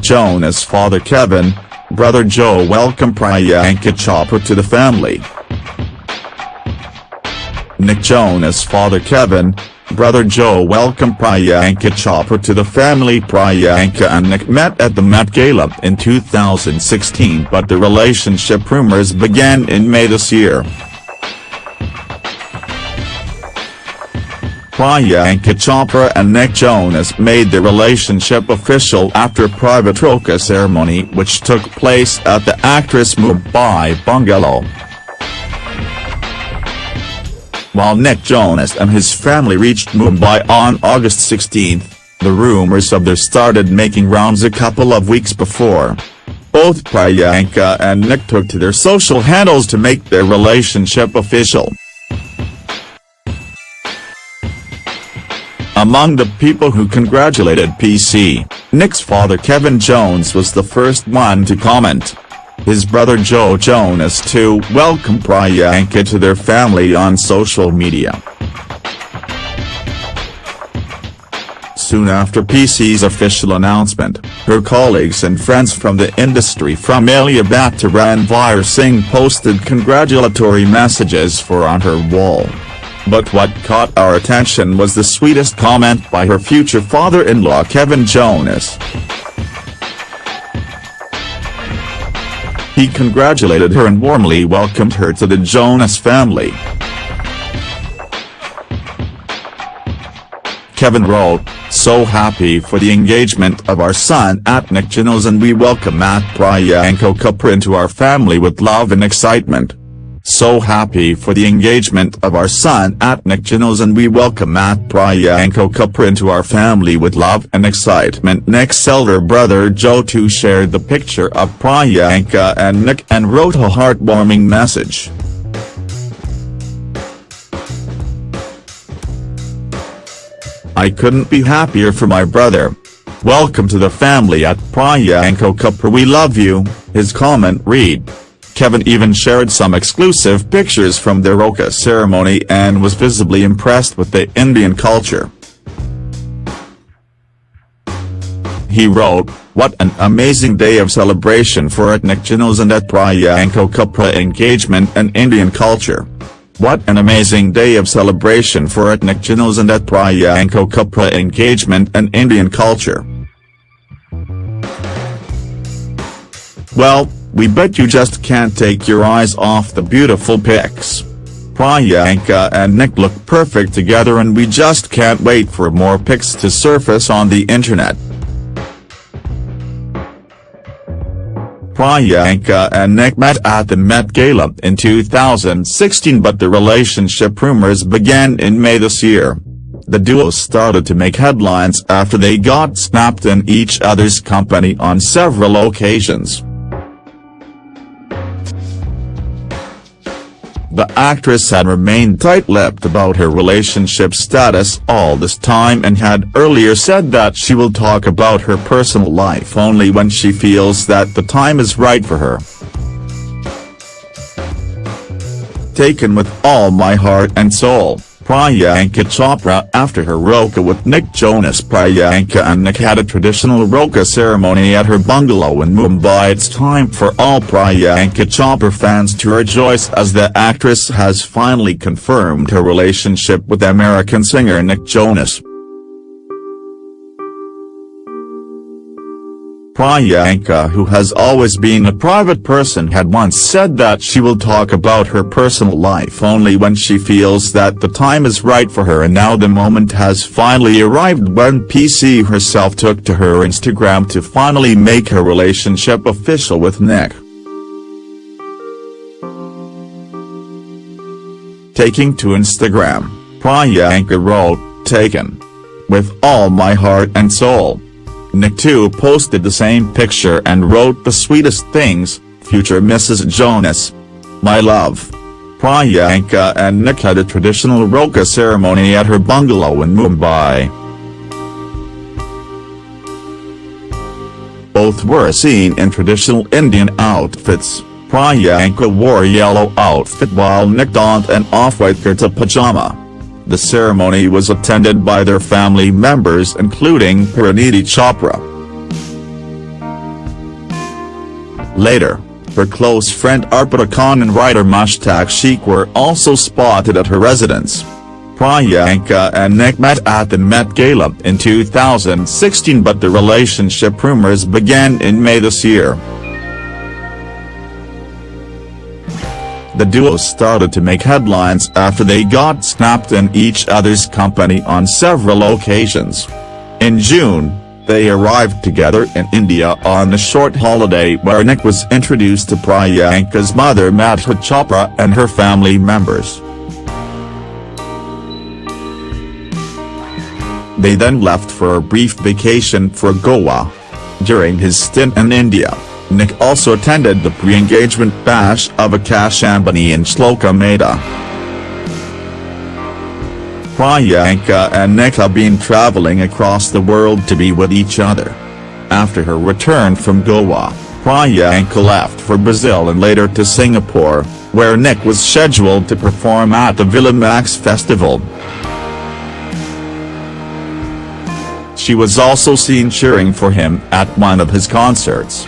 Nick Jonas' father Kevin, brother Joe welcomed Priyanka Chopra to the family. Nick Jonas' father Kevin, brother Joe welcomed Priyanka Chopra to the family Priyanka and Nick met at the Met Gala in 2016 but the relationship rumors began in May this year. Priyanka Chopra and Nick Jonas made their relationship official after a private roka ceremony which took place at the actress' Mumbai bungalow. While Nick Jonas and his family reached Mumbai on August 16, the rumors of their started making rounds a couple of weeks before. Both Priyanka and Nick took to their social handles to make their relationship official. Among the people who congratulated PC, Nick's father Kevin Jonas was the first one to comment. His brother Joe Jonas too welcomed Priyanka to their family on social media. Soon after PC's official announcement, her colleagues and friends from the industry from Alia Bhatt to Ranveer Singh posted congratulatory messages for on her wall. But what caught our attention was the sweetest comment by her future father-in-law Kevin Jonas. He congratulated her and warmly welcomed her to the Jonas family. Kevin wrote, So happy for the engagement of our son at Nick Jonas and we welcome Matt Priyanka Chopra into our family with love and excitement. So happy for the engagement of our son at Nick Jonas and we welcome Matt Priyanka Chopra into our family with love and excitement. Nick's elder brother Joe too shared the picture of Priyanka and Nick and wrote a heartwarming message. I couldn't be happier for my brother. Welcome to the family at Priyanka Chopra we love you, his comment read. Kevin even shared some exclusive pictures from their Roka ceremony and was visibly impressed with the Indian culture. He wrote, What an amazing day of celebration for Nick Jonas and at Priyanka Chopra engagement and Indian culture. What an amazing day of celebration for Nick Jonas and at Priyanka Chopra engagement and Indian culture. Well, we bet you just can't take your eyes off the beautiful pics. Priyanka and Nick look perfect together and we just can't wait for more pics to surface on the internet. Priyanka and Nick met at the Met Gala in 2016 but the relationship rumors began in May this year. The duo started to make headlines after they got snapped in each other's company on several occasions. The actress had remained tight-lipped about her relationship status all this time and had earlier said that she will talk about her personal life only when she feels that the time is right for her. Taken with all my heart and soul. Priyanka Chopra after her Roka with Nick Jonas Priyanka and Nick had a traditional Roka ceremony at her bungalow in Mumbai It's time for all Priyanka Chopra fans to rejoice as the actress has finally confirmed her relationship with American singer Nick Jonas. Priyanka who has always been a private person had once said that she will talk about her personal life only when she feels that the time is right for her and now the moment has finally arrived when PC herself took to her Instagram to finally make her relationship official with Nick. Taking to Instagram, Priyanka wrote, Taken. With all my heart and soul. Nick too posted the same picture and wrote the sweetest things, future Mrs. Jonas. My love. Priyanka and Nick had a traditional Roka ceremony at her bungalow in Mumbai. Both were seen in traditional Indian outfits, Priyanka wore a yellow outfit while Nick donned an off-white kurta pajama. The ceremony was attended by their family members including Parineeti Chopra. Later, her close friend Arpita Khan and writer Mushtaq Sheikh were also spotted at her residence. Priyanka and Nick met at the Met Gala in 2016 but the relationship rumors began in May this year. The duo started to make headlines after they got snapped in each other's company on several occasions. In June, they arrived together in India on a short holiday where Nick was introduced to Priyanka's mother Madhu Chopra and her family members. They then left for a brief vacation for Goa. During his stint in India, Nick also attended the pre-engagement bash of Akash Ambani and Shloka Mehta. Priyanka and Nick have been traveling across the world to be with each other. After her return from Goa, Priyanka left for Brazil and later to Singapore, where Nick was scheduled to perform at the Villa Max Festival. She was also seen cheering for him at one of his concerts.